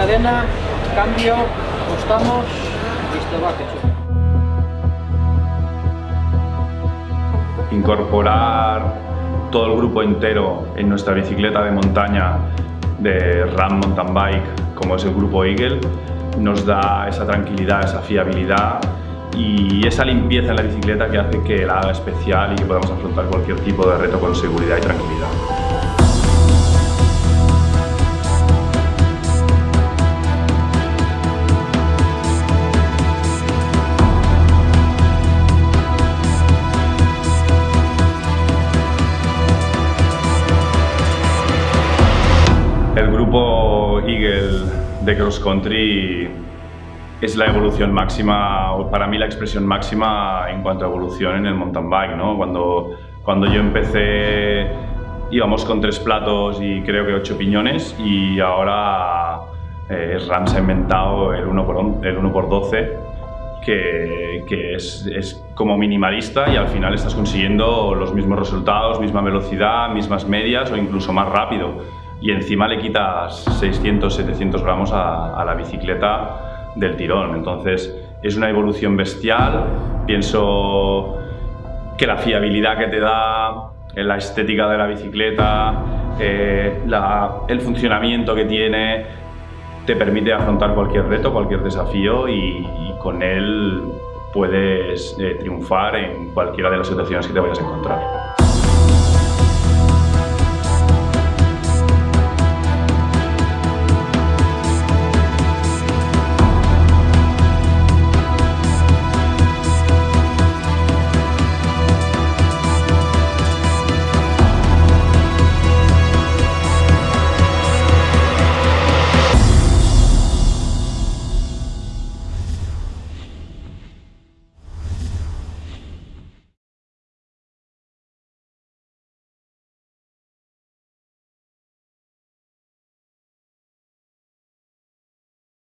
Antena, cambio, apostamos, listo, va, que. Incorporar todo el grupo entero en nuestra bicicleta de montaña de RAM Mountain Bike, como es el grupo Eagle, nos da esa tranquilidad, esa fiabilidad y esa limpieza en la bicicleta que hace que la haga especial y que podamos afrontar cualquier tipo de reto con seguridad y tranquilidad. El grupo Eagle de Cross Country es la evolución máxima, o para mí la expresión máxima en cuanto a evolución en el mountain bike. ¿no? Cuando, cuando yo empecé íbamos con tres platos y creo que ocho piñones y ahora eh, RAM se ha inventado el 1x, el 1x12 que, que es, es, como minimalista y al final estás consiguiendo los mismos resultados, misma velocidad, mismas medias o incluso más rápido y encima le quitas 600, 700 gramos a, la bicicleta del tirón. Entonces es una evolución bestial. Pienso que la fiabilidad que te da, la estética de la bicicleta, eh, el funcionamiento que tiene, te permite afrontar cualquier reto, cualquier desafío y, y con él puedes eh, triunfar en cualquiera de las situaciones que te vayas a encontrar.